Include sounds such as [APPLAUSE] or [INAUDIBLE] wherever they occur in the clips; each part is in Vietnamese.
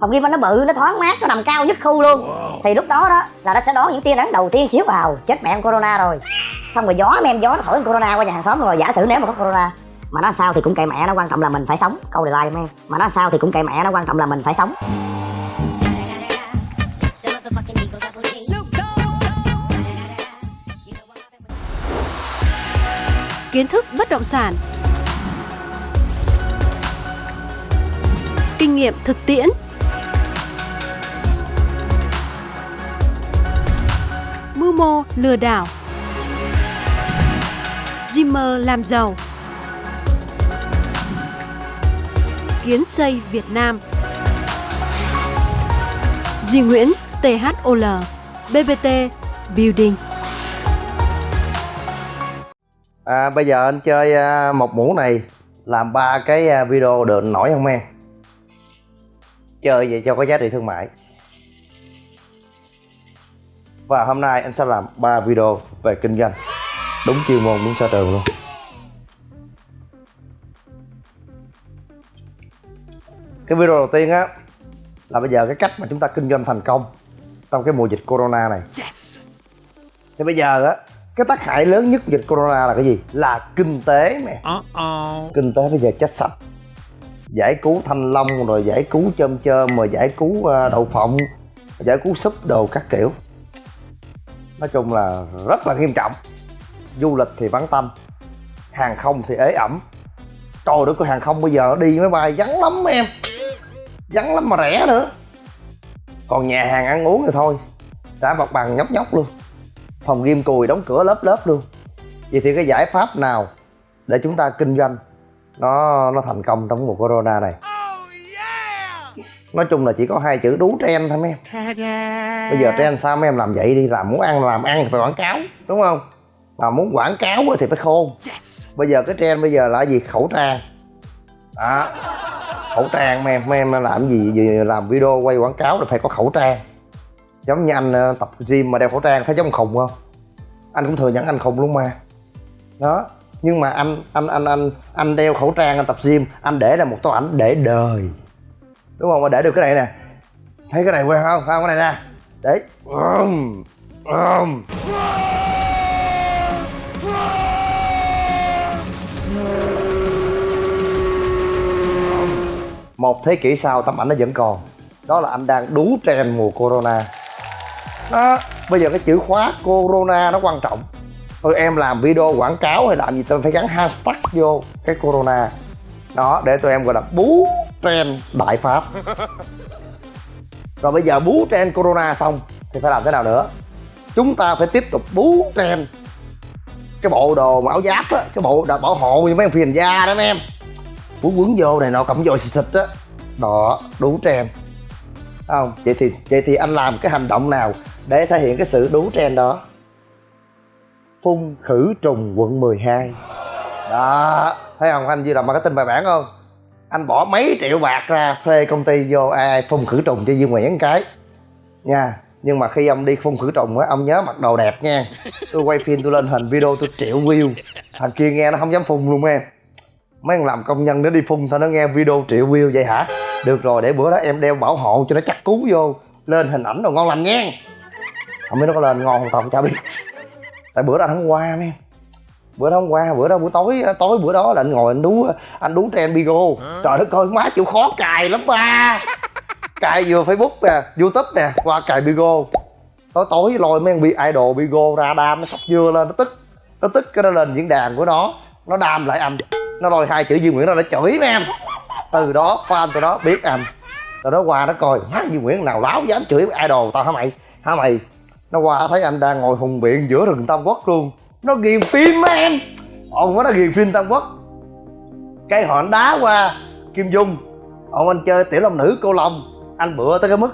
phòng gym anh nó bự nó thoáng mát nó nằm cao nhất khu luôn. Thì lúc đó đó là nó sẽ đón những tia nắng đầu tiên chiếu vào. Chết mẹ con corona rồi. Xong rồi gió mấy em gió nó thổi con corona qua nhà hàng xóm rồi giả sử nếu mà có corona. Mà nó sao thì cũng kệ mẹ nó quan trọng là mình phải sống. Câu đề like em. Mà nó sao thì cũng kệ mẹ nó quan trọng là mình phải sống. Kiến thức bất động sản. Kinh nghiệm thực tiễn mô lừa đảo. Dreamer làm giàu. Kiến xây Việt Nam. Duy Nguyễn THOL BBT Building. À, bây giờ anh chơi à, một mũ này làm ba cái à, video được nổi không em? Chơi vậy cho có giá trị thương mại và hôm nay anh sẽ làm ba video về kinh doanh. Đúng chuyên môn đúng sở trường luôn. Cái video đầu tiên á là bây giờ cái cách mà chúng ta kinh doanh thành công trong cái mùa dịch corona này. Thì bây giờ á cái tác hại lớn nhất của dịch corona là cái gì? Là kinh tế nè. Kinh tế bây giờ chết sạch. Giải cứu thanh long rồi giải cứu chôm chôm rồi giải cứu ờ, đậu phộng giải cứu súp đồ các kiểu nói chung là rất là nghiêm trọng. Du lịch thì vắng tâm hàng không thì ế ẩm. Trời đất cái hàng không bây giờ đi máy bay vắng lắm em. Vắng lắm mà rẻ nữa. Còn nhà hàng ăn uống thì thôi, đã mặt bằng nhóc nhóc luôn. Phòng ghim cùi đóng cửa lớp lớp luôn. Vậy thì cái giải pháp nào để chúng ta kinh doanh nó nó thành công trong mùa corona này? Nói chung là chỉ có hai chữ đú trend thôi mấy em. Bây giờ trend sao mấy em làm vậy đi làm muốn ăn làm ăn thì phải quảng cáo đúng không? Mà muốn quảng cáo thì phải khôn. Bây giờ cái trend bây giờ là gì? Khẩu trang. Đó. Khẩu trang mấy em mấy em làm gì, gì làm video quay quảng cáo là phải có khẩu trang. Giống như anh ờ, tập gym mà đeo khẩu trang thấy giống khùng không? Anh cũng thừa nhận anh khùng luôn mà. Đó. Nhưng mà anh anh anh anh anh đeo khẩu trang anh tập gym anh để là một tấm ảnh để đời đúng không? Mà để được cái này nè. Thấy cái này quen không? Không? Cái này nè. Đấy. um, um. một thế kỷ sau tấm ảnh nó vẫn còn. Đó là anh đang đú trend mùa corona. Đó. Bây giờ cái chữ khóa corona nó quan trọng. Tôi em làm video quảng cáo hay làm gì tôi phải gắn hashtag vô cái corona. Đó để tụi em gọi là bú trend đại pháp. Rồi bây giờ bú trend corona xong thì phải làm thế nào nữa? Chúng ta phải tiếp tục bú trend. Cái bộ đồ mà áo giáp á, cái bộ đồ bảo hộ như mấy em phiền da đó mấy em. Quấn quấn vô này nọ, cộng vô xịt xịt á. Đó đủ trend. Không? Vậy thì vậy thì anh làm cái hành động nào để thể hiện cái sự đú trend đó? Phun khử trùng quận 12 đó, thấy không? Anh Duy làm marketing bài bản không? Anh bỏ mấy triệu bạc ra thuê công ty vô ai, phun khử trùng cho Dương Nguyễn cái. Nha nhưng mà khi ông đi phun khử trùng á ông nhớ mặc đồ đẹp nha. Tôi quay phim tôi lên hình video tôi triệu view. Thằng kia nghe nó không dám phun luôn em. Mấy thằng làm công nhân nó đi phun thôi nó nghe video triệu view vậy hả? Được rồi để bữa đó em đeo bảo hộ cho nó chắc cú vô. Lên hình ảnh đồ ngon lành nha. Không biết nó có lên ngon không tao không chả biết. Tại bữa đó hắn qua em bữa đó hôm qua bữa đó buổi tối tối bữa đó là anh ngồi anh đú anh đú trên bigo. Trời đất ơi má chịu khó cài lắm ba. Cài vừa facebook nè youtube nè qua cài bigo. Tối tối lôi mấy bi idol bigo ra đam nó sắp dưa lên nó tức nó tức cái nó lên diễn đàn của nó. Nó đam lại anh nó lôi hai chữ duy nguyễn ra nó chửi mấy em. Từ đó fan tụi đó biết anh từ đó qua nó coi má duy nguyễn nào láo dám chửi idol tao hả mày? Hả mày? Nó qua thấy anh đang ngồi hùng biện giữa rừng tam quốc luôn nó ghiền phim á em. Ông nó ghiền phim tam quốc. Cái họ đá qua kim dung. Ông anh chơi tiểu long nữ cô long. Anh bựa tới cái mức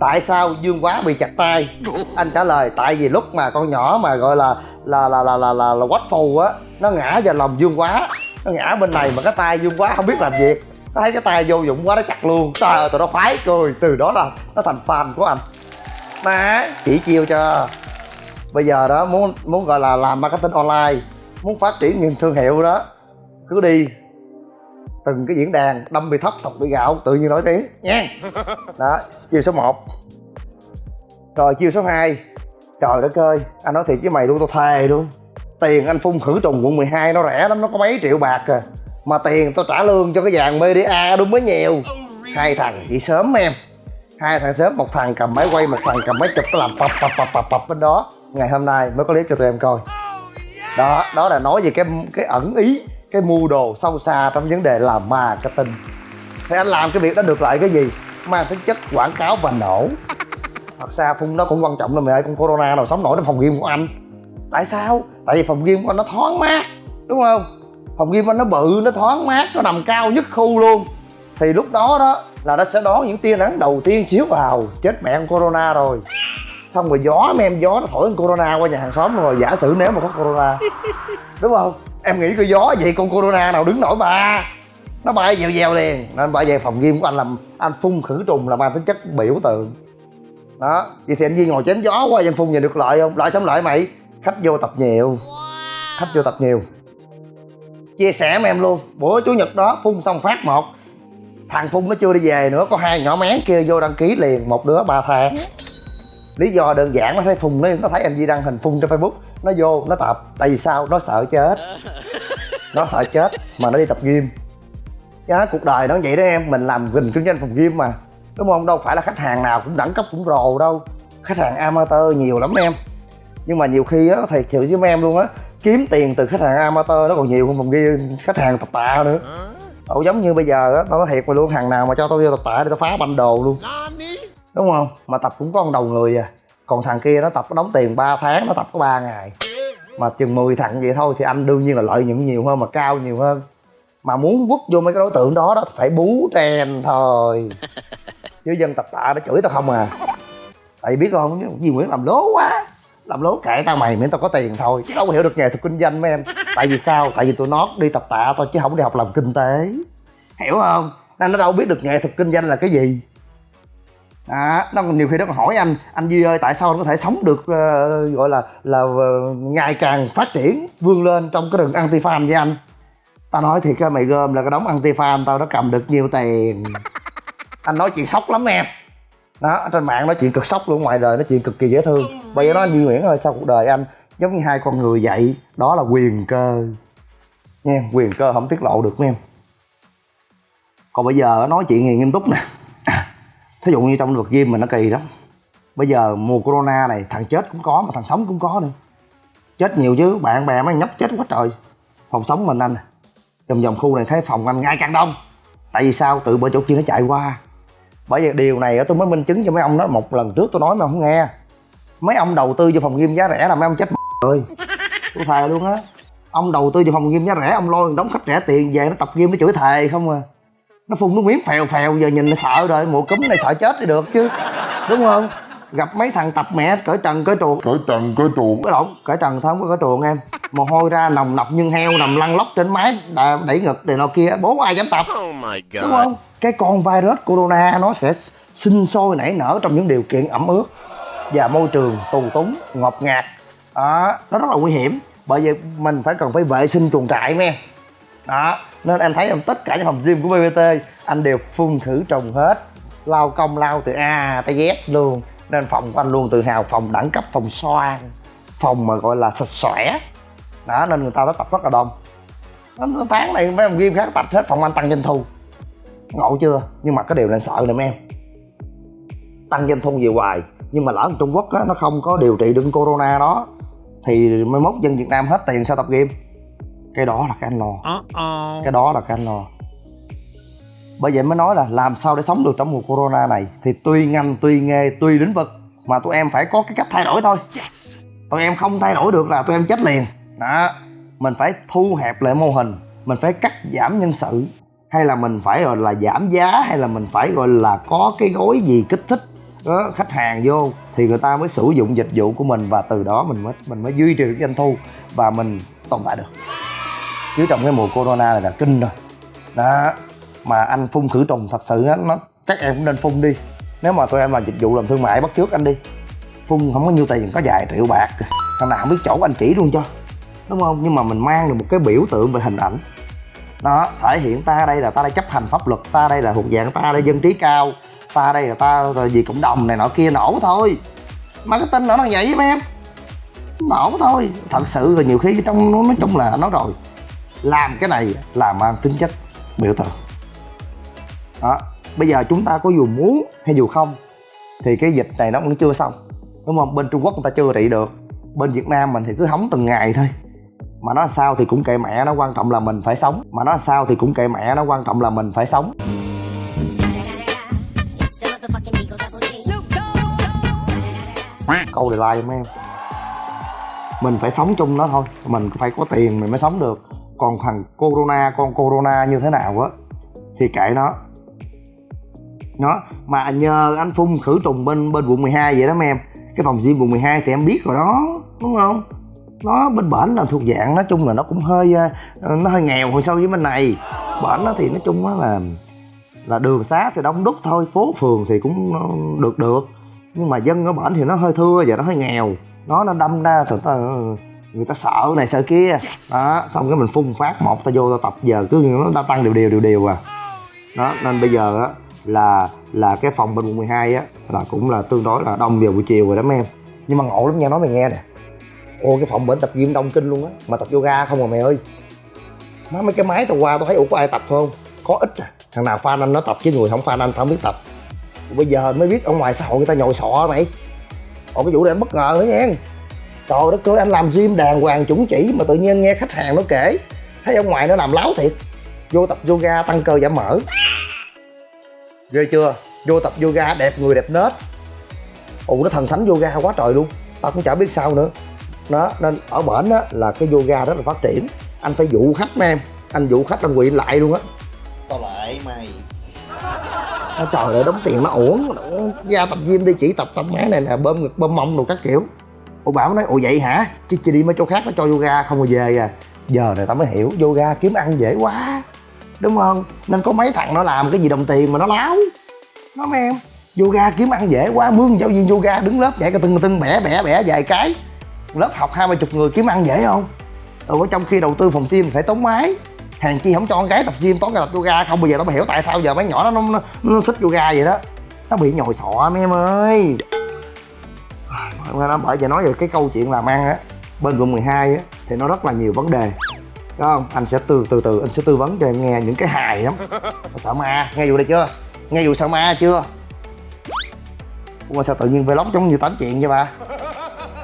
tại sao dương quá bị chặt tay? Anh trả lời tại vì lúc mà con nhỏ mà gọi là là là là là là, là quách phù á nó ngã vào lòng dương quá. Nó ngã bên này mà cái tay dương quá không biết làm việc nó thấy cái tay vô dụng quá nó chặt luôn. Trời ơi tụi nó phái cười. Từ đó là nó thành fan của anh. Mà chỉ chiêu cho bây giờ đó muốn muốn gọi là làm marketing online muốn phát triển những thương hiệu đó cứ đi. Từng cái diễn đàn đâm bị thất thọc bị gạo tự nhiên nổi tiếng nha. [LAUGHS] Đó chiêu số 1 rồi chiêu số 2 trời đất ơi anh nói thiệt với mày luôn tao thề luôn. Tiền anh phun khử trùng quận 12 nó rẻ lắm nó có mấy triệu bạc à. Mà tiền tao trả lương cho cái dàn media đúng mới nhiều. Hai thằng đi sớm em. Hai thằng sớm một thằng cầm máy quay một thằng cầm máy chụp làm pập pập pập pập pập bên đó ngày hôm nay mới có clip cho tụi em coi. Đó đó là nói về cái cái ẩn ý, cái mưu đồ sâu xa trong vấn đề làm marketing thì anh làm cái việc đó được lại cái gì? Mang tính chất quảng cáo và nổ. Thật ra phun nó cũng quan trọng là mày ơi, con corona nào sống nổi trong phòng game của anh. Tại sao? Tại vì phòng game của anh nó thoáng mát, đúng không? Phòng game của anh nó bự, nó thoáng mát, nó nằm cao nhất khu luôn. Thì lúc đó đó là nó sẽ đón những tia nắng đầu tiên chiếu vào. Chết mẹ con corona rồi xong rồi gió, mấy em gió nó thổi con corona qua nhà hàng xóm rồi, giả sử nếu mà có corona. Đúng không? Em nghĩ cái gió vậy con corona nào đứng nổi bà nó bay dèo dèo liền. Nên bay về phòng game của anh làm, anh phun khử trùng là mang tính chất biểu tượng. Đó. Vậy thì anh Duy ngồi chém gió qua anh phun nhìn được lợi không? Lợi sống lợi mày. Khách vô tập nhiều. Khách vô tập nhiều. Chia sẻ với em luôn. Bữa chủ nhật đó, phun xong phát một. Thằng phun nó chưa đi về nữa, có hai nhỏ mén kia vô đăng ký liền. Một đứa, ba tháng lý do đơn giản nó thấy phun nó nó thấy anh Duy đăng hình phun trên facebook. Nó vô nó tập tại vì sao? Nó sợ chết. [LAUGHS] Nó sợ chết mà nó đi tập gym. Giá cuộc đời nó vậy đó em mình làm gìn kinh doanh phòng gym mà. Đúng không? Đâu phải là khách hàng nào cũng đẳng cấp cũng rồ đâu. Khách hàng amateur nhiều lắm em. Nhưng mà nhiều khi á thiệt sự với em luôn á kiếm tiền từ khách hàng amateur nó còn nhiều hơn phòng gym khách hàng tập tạ nữa. Ồ, giống như bây giờ á tao nói thiệt mà luôn hàng nào mà cho tao vô tập tạ để tao phá banh đồ luôn đúng không? Mà tập cũng có con đầu người à. Còn thằng kia nó tập nó đóng tiền 3 tháng nó tập có 3 ngày. Mà chừng 10 thằng vậy thôi thì anh đương nhiên là lợi nhuận nhiều hơn mà cao nhiều hơn. Mà muốn quất vô mấy cái đối tượng đó đó phải bú trend thôi. [LAUGHS] Chứ dân tập tạ nó chửi tao không à. Tại biết không Duy Nguyễn làm lố quá. Làm lố kệ tao mày miễn tao có tiền thôi. Chứ đâu có hiểu được nghề thuật kinh doanh mấy em. Tại vì sao? Tại vì tụi nó đi tập tạ thôi chứ không đi học làm kinh tế. Hiểu không? Nên nó đâu biết được nghệ thuật kinh doanh là cái gì à, nó còn nhiều khi nó còn hỏi anh anh duy ơi tại sao anh có thể sống được uh, gọi là là uh, ngày càng phát triển vươn lên trong cái rừng anti farm với anh? Tao nói thiệt á mày gom là cái đống anti farm tao nó cầm được nhiều tiền. Anh nói chuyện sốc lắm em. Đó trên mạng nói chuyện cực sốc luôn ngoài đời nói chuyện cực kỳ dễ thương. Bây giờ nó anh Duy Nguyễn ơi sau cuộc đời anh giống như hai con người vậy? Đó là quyền cơ. Nha quyền cơ không tiết lộ được mấy em còn bây giờ nói chuyện gì nghiêm túc nè thí dụ như trong lĩnh vực game mình nó kỳ lắm. Bây giờ mùa corona này, thằng chết cũng có mà thằng sống cũng có nữa. Chết nhiều chứ, bạn bè mấy nhóc chết quá trời. Phòng sống mình anh à. vòng vòng khu này thấy phòng anh ngày càng đông. Tại vì sao? Tự bởi chỗ kia nó chạy qua. Bởi vì điều này tôi mới minh chứng cho mấy ông đó. Một lần trước tôi nói mà không nghe. Mấy ông đầu tư cho phòng game giá rẻ là mấy ông chết rồi. Tôi thề luôn á. Ông đầu tư cho phòng game giá rẻ, ông lôi đóng khách rẻ tiền về nó tập game nó chửi thề không à nó phun nước miếng phèo phèo giờ nhìn nó sợ rồi mùa cúm này sợ chết thì được chứ. Đúng không? Gặp mấy thằng tập mẹ cởi trần cởi chuột cởi trần cởi chuột cái lộn cởi trần thôi không có cởi chuột em. Mồ hôi ra nồng nọc như heo nằm lăn lóc trên máy đẩy ngực này nọ kia. Bố ai dám tập? Oh my god. Đúng không? Cái con virus corona nó sẽ sinh sôi nảy nở trong những điều kiện ẩm ướt và môi trường tù túng ngột ngạt. Đó nó rất là nguy hiểm. Bởi vậy mình phải cần phải vệ sinh chuồng trại mấy em đó nên em thấy em tất cả những phòng gym của bbt anh đều phun khử trùng hết. Lao công lao từ a tới z luôn. Nên phòng của anh luôn tự hào phòng đẳng cấp phòng xoan phòng mà gọi là sạch sẽ. Đó nên người ta tới tập rất là đông. Tháng này mấy phòng gym khác tập hết phòng anh tăng doanh thu. Ngộ chưa? Nhưng mà cái điều nên sợ nè mấy em. Tăng doanh thu về hoài. Nhưng mà lỡ ở Trung Quốc á, nó không có điều trị được corona đó thì mai mốt dân Việt Nam hết tiền sao tập game cái đó là cái anh lo. Cái đó là cái anh lo. Bởi vậy mới nói là làm sao để sống được trong mùa corona này. Thì tùy ngành tùy nghề tùy lĩnh vực mà tụi em phải có cái cách thay đổi thôi. Tụi em không thay đổi được là tụi em chết liền. Đó. Mình phải thu hẹp lại mô hình. Mình phải cắt giảm nhân sự. Hay là mình phải gọi là giảm giá hay là mình phải gọi là có cái gói gì kích thích đó, khách hàng vô thì người ta mới sử dụng dịch vụ của mình và từ đó mình mới mình mới duy trì được doanh thu và mình tồn tại được chứ trong cái mùa corona này là kinh rồi. Đó, mà anh phun khử trùng thật sự á, nó, các em cũng nên phun đi. Nếu mà tụi em làm dịch vụ làm thương mại bắt trước anh đi, phun không có nhiêu tiền, có vài triệu bạc. Thằng nào không biết chỗ anh chỉ luôn cho, đúng không? Nhưng mà mình mang được một cái biểu tượng về hình ảnh. Đó, thể hiện ta đây là ta đây chấp hành pháp luật, ta đây là thuộc dạng ta đây dân trí cao, ta đây là ta là vì cộng đồng này nọ kia, nổ thôi. Marketing nó là vậy với em. Nổ thôi. Thật sự là nhiều khi trong nó nói chung là nói rồi làm cái này là mang tính chất biểu tượng. Đó, bây giờ chúng ta có dù muốn hay dù không, thì cái dịch này nó vẫn chưa xong, đúng không? Bên trung quốc người ta chưa trị được, bên việt nam mình thì cứ hóng từng ngày thôi. Mà nó sao thì cũng kệ mẹ, nó quan trọng là mình phải sống. Mà nó sao thì cũng kệ mẹ, nó quan trọng là mình phải sống. Câu đề like mấy em? Mình phải sống chung nó thôi, mình phải có tiền mình mới sống được còn thằng corona, con corona như thế nào á? Thì kệ nó. Nó, mà nhờ anh phun khử trùng bên bên quận 12 vậy đó mấy em. Cái phòng gym quận 12 thì em biết rồi đó, đúng không? Nó, bên bển là thuộc dạng nói chung là nó cũng hơi ờ, nó hơi nghèo hồi so với bên này. Bển nó thì nói chung á là là đường xá thì đông đúc thôi, phố phường thì cũng ờ, được được. Nhưng mà dân ở bển thì nó hơi thưa và nó hơi nghèo. Nó nó đâm ra thật ờ, người ta sợ này sợ kia. Đó xong cái mình phun phát một ta vô ta tập. Giờ cứ nó đã tăng đều đều đều đều à. Đó nên bây giờ á là là cái phòng bên quận 12 á là cũng là tương đối là đông vào buổi chiều rồi đó mấy em. Nhưng mà ngộ lắm nha nói mày nghe nè. Ô cái phòng bệnh tập gym đông kinh luôn á mà tập yoga không à mày ơi. Má mấy cái máy tao qua tao thấy ủa có ai tập không? Có ít à. Thằng nào fan anh nó tập chứ người không fan anh tao không biết tập. Bây giờ mới biết ở ngoài xã hội người ta nhồi sọ mày. Ồ cái vụ này bất ngờ nữa nha trời đất ơi anh làm gym đàng hoàng chuẩn chỉ mà tự nhiên nghe khách hàng nó kể. Thấy ông ngoài nó làm láo thiệt. Vô tập yoga tăng cơ giảm mỡ. Ghê chưa? Vô tập yoga đẹp người đẹp nết. Ồ nó thần thánh yoga quá trời luôn. Tao cũng chả biết sao nữa. Đó nên ở bển á là cái yoga rất là phát triển. Anh phải dụ khách mấy em. Anh dụ khách anh quỵ lại luôn á. Tao lại mày. Nó trời ơi đóng tiền nó uổng. Ra tập gym đi chỉ tập tập máy này nè bơm ngực bơm mông đồ các kiểu ủa bảo nói ủa vậy hả? Chứ chị đi mấy chỗ khác nó cho yoga không rồi về à. Giờ này tao mới hiểu yoga kiếm ăn dễ quá đúng không? Nên có mấy thằng nó làm cái gì đồng tiền mà nó láo. Nó mấy em? Yoga kiếm ăn dễ quá mướn giáo viên yoga đứng lớp dạy cái tưng tưng bẻ bẻ bẻ vài cái. Lớp học hai ba chục người kiếm ăn dễ không? Ừ trong khi đầu tư phòng gym phải tốn máy. Hàng chi không cho con gái tập gym tốn cái tập yoga. Không bây giờ tao mới hiểu tại sao giờ mấy nhỏ nó nó, nó thích yoga vậy đó. Nó bị nhồi sọ mấy em ơi nó bởi vậy nói về cái câu chuyện làm ăn á bên quận 12 á thì nó rất là nhiều vấn đề. Đúng không? Anh sẽ từ từ từ anh sẽ tư vấn cho em nghe những cái hài lắm. Sợ ma nghe vụ này chưa? Nghe vụ sợ ma chưa? Ủa sao tự nhiên vlog giống như tám chuyện vậy ba?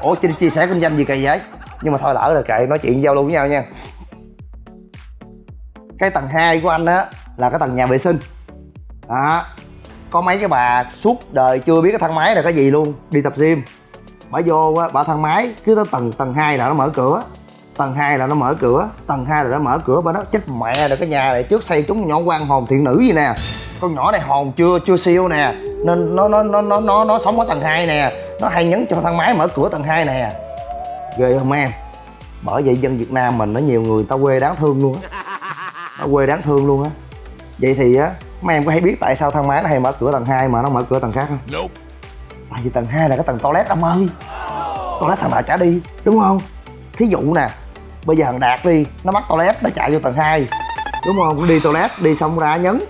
Ủa chia, chia sẻ kinh doanh gì kỳ vậy? Nhưng mà thôi lỡ rồi kệ nói chuyện giao lưu với nhau nha. Cái tầng 2 của anh á là cái tầng nhà vệ sinh. Đó. Có mấy cái bà suốt đời chưa biết cái thang máy là cái gì luôn đi tập gym bà vô á, bà thang máy, cứ tới tầng tầng hai là nó mở cửa. Tầng hai là nó mở cửa, tầng hai là nó mở cửa, bà nói, chết mẹ rồi, cái nhà này trước xây chúng nhỏ quan hồn thiện nữ gì nè. Con nhỏ này hồn chưa chưa siêu nè. Nên nó nó nó nó nó nó sống ở tầng 2 nè. Nó hay nhấn cho thang máy mở cửa tầng 2 nè. Ghê không em? Bởi vậy dân việt nam mình, nó nhiều người ta quê đáng thương luôn á. Nó quê đáng thương luôn á. Vậy thì á, mấy em có hay biết tại sao thang máy nó hay mở cửa tầng 2 mà nó mở cửa tầng khác không? Nope tại vì tầng 2 là cái tầng toilet ông ơi. Toilet thằng đạt trả đi đúng không? Thí dụ nè bây giờ thằng đạt đi nó bắt toilet nó chạy vô tầng 2 đúng không? Đi toilet đi xong ra nhấn.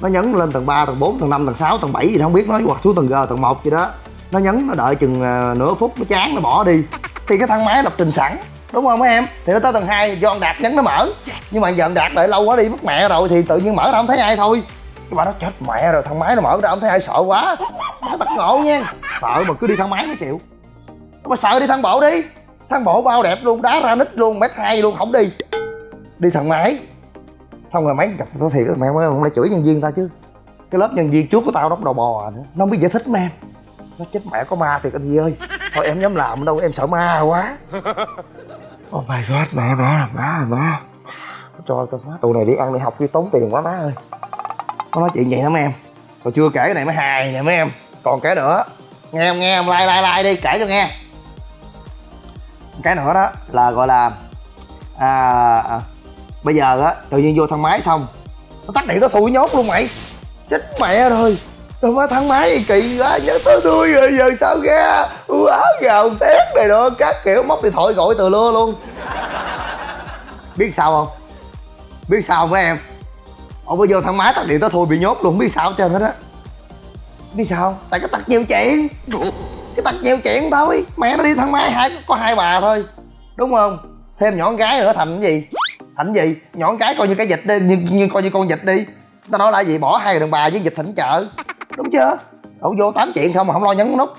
Nó nhấn lên tầng 3, tầng 4, tầng 5, tầng 6, tầng 7 gì đó không biết nó hoặc xuống tầng G, tầng 1 gì đó. Nó nhấn nó đợi chừng à, nửa phút nó chán nó bỏ đi. Thì cái thang máy lập trình sẵn đúng không mấy em? Thì nó tới tầng 2 do ông đạt nhấn nó mở. Nhưng mà giờ ông đạt đợi lâu quá đi mất mẹ rồi thì tự nhiên mở ra không thấy ai thôi. Cái bà nó chết mẹ rồi thang máy nó mở ra không thấy ai sợ quá nó tật ngộ nha. Sợ mà cứ đi thang máy mới chịu. Mà sợ đi thang bộ đi. Thang bộ bao đẹp luôn đá ra nít luôn mét hai luôn không đi. Đi thang máy. Xong rồi mấy gặp tôi thiệt mẹ mới lại chửi nhân viên ta chứ. Cái lớp nhân viên trước của tao nó đầu bò nữa. Nó không biết giải thích mà em nó chết mẹ có ma thiệt anh Di ơi. Thôi em dám làm đâu em sợ ma quá. [LAUGHS] Oh my god mẹ mẹ má má cho cho má tụi này đi ăn đi học đi tốn tiền quá má ơi. Nó nói chuyện vậy lắm em. Còn chưa kể cái này mới hài nè mấy em còn cái nữa. Nghe em nghe em like like like đi kể cho nghe. Cái nữa đó là gọi là à, à bây giờ á tự nhiên vô thang máy xong nó tắt điện nó thui nhốt luôn mày. Chết mẹ rồi. Rồi má thang máy kỳ quá nhớ tới tôi rồi giờ sao ra? Quá gào tét này đó các kiểu móc điện thoại gọi từ lưa luôn. Biết sao không? Biết sao không mấy em? Ông mới vô thang máy tắt điện tới thôi bị nhốt luôn không biết sao hết trơn hết á biết sao? Tại cái tật nhiều chuyện. Cái tật nhiều chuyện thôi. Mẹ nó đi thang máy hai có hai bà thôi. Đúng không? Thêm nhỏ con gái nữa thành cái gì? Thành cái gì? Nhỏ con gái coi như cái dịch đi như, như coi như con dịch đi. Tao nói là gì? Bỏ hai đàn bà với dịch thành chợ. Đúng chưa? Đâu vô tám chuyện không mà không lo nhấn nút.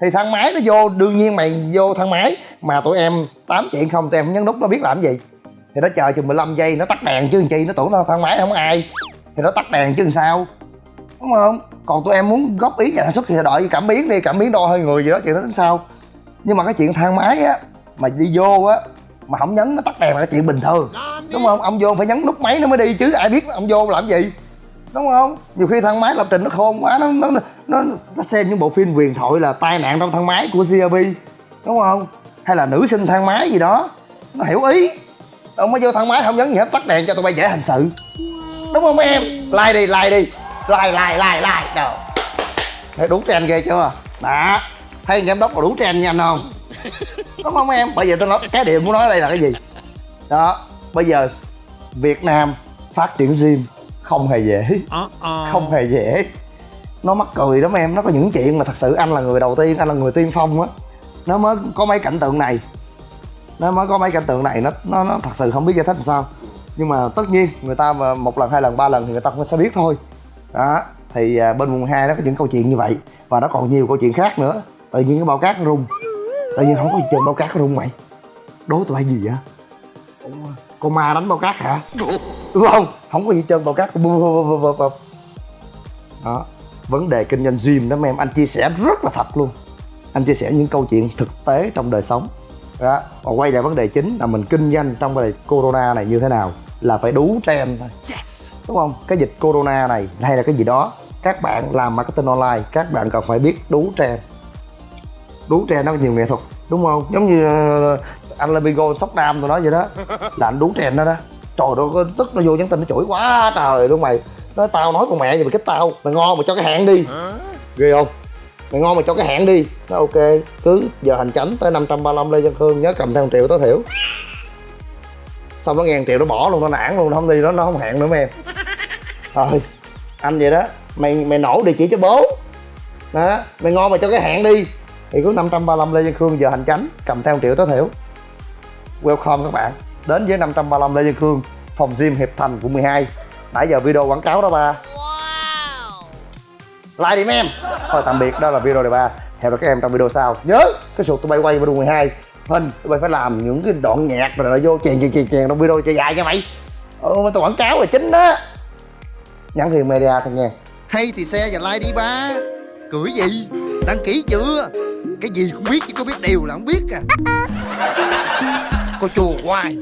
Thì thang máy nó vô đương nhiên mày vô thang máy mà tụi em tám chuyện không tụi em không nhấn nút nó biết làm gì? Thì nó chờ chừng 15 giây nó tắt đèn chứ chi? Nó tưởng nó thang máy không ai. Thì nó tắt đèn chứ sao? Đúng không còn tụi em muốn góp ý nhà sản xuất thì đợi cảm biến đi, cảm biến đo hơi người gì đó, chuyện đó tính sau. Nhưng mà cái chuyện thang máy á, mà đi vô á, mà không nhấn, nó tắt đèn là cái chuyện bình thường. Đúng không? Ông vô phải nhấn nút máy nó mới đi, chứ ai biết ông vô làm gì. Đúng không? Nhiều khi thang máy lập trình nó khôn quá, nó nó nó nó xem những bộ phim huyền thoại là tai nạn trong thang máy của CRB đúng không? Hay là nữ sinh thang máy gì đó, nó hiểu ý. Ông mới vô thang máy không nhấn gì hết, tắt đèn cho tụi bay dễ hành sự. Đúng không em? Like đi like đi like like like like đâu. Thấy đủ trend ghê chưa? Đó. Thấy giám đốc là đủ trend nha anh không? [LAUGHS] Đúng không em? Bây giờ tôi nói cái điều muốn nói ở đây là cái gì? Đó. Bây giờ việt nam phát triển gym không hề dễ. Không hề dễ. Nó mắc cười lắm em. Nó có những chuyện mà thật sự anh là người đầu tiên anh là người tiên phong á. Nó mới có mấy cảnh tượng này. Nó mới có mấy cảnh tượng này. Nó nó nó thật sự không biết giải thích làm sao. Nhưng mà tất nhiên người ta mà một lần hai lần ba lần thì người ta cũng sẽ biết thôi đó thì à, bên vùng hai nó có những câu chuyện như vậy và nó còn nhiều câu chuyện khác nữa. Tự nhiên cái bao cát nó rung. Tự nhiên không có gì bao cát nó rung mày. Đố tụi bay gì vậy? Ủa, con ma đánh bao cát hả? Đúng không? Không có gì trơn bao cát. Đó vấn đề kinh doanh gym đó mấy em anh chia sẻ rất là thật luôn. Anh chia sẻ những câu chuyện thực tế trong đời sống. Đó và quay lại vấn đề chính là mình kinh doanh trong vấn đề corona này như thế nào là phải đủ trend thôi đúng không? Cái dịch corona này hay là cái gì đó các bạn làm marketing online các bạn cần phải biết đủ trend đủ trend nó có nhiều nghệ thuật đúng không? Giống như ờ, anh Lamigo sóc nam tụi nó vậy đó. [LAUGHS] Là anh đủ trend đó đó. Trời ơi nó tức nó vô nhắn tin nó chửi quá trời luôn mày. Nói tao nói con mẹ gì mà cái tao mày ngon mà cho cái hạn đi. Ghê không? Mày ngon mà cho cái hạn đi. Nó ok. Cứ giờ hành chánh tới 535 lê văn khương nhớ cầm theo một triệu tối thiểu. Xong nó ngàn triệu nó bỏ luôn nó nản luôn nó không đi nó nó không hẹn nữa mấy em thôi anh vậy đó mày mày nổ địa chỉ cho bố. Đó mày ngon mà cho cái hạn đi. Thì cứ 535 Lê Văn Khương giờ hành chánh cầm theo một triệu tối thiểu. Welcome các bạn đến với 535 Lê Văn Khương phòng gym Hiệp Thành quận 12 nãy giờ video quảng cáo đó ba. Like đi mấy em. Thôi tạm biệt đó là video đề ba. Hẹn gặp các em trong video sau. Nhớ cái sụt tụi bay quay video 12 hình tụi bay phải làm những cái đoạn nhạc rồi nó vô chèn chèn chèn chèn trong video cho dài nha mày. Ừ mà tao quảng cáo là chính đó nhắn riêng media thôi nha hay thì xe và like đi ba. Cười gì? Đăng ký chưa? Cái gì cũng biết chứ có biết điều là không biết à. [LAUGHS] Cô chùa hoài